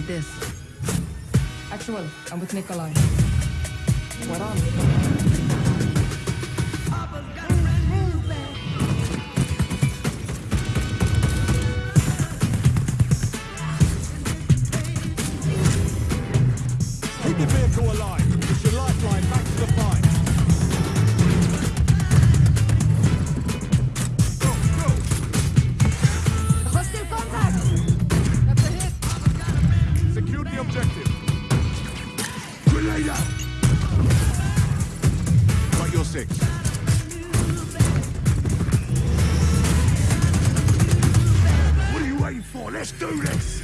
with this. Actual, I'm with Nikolai. What on? Keep the vehicle alive. objective. Grenade out! Right, your six. What are you waiting for? Let's do this!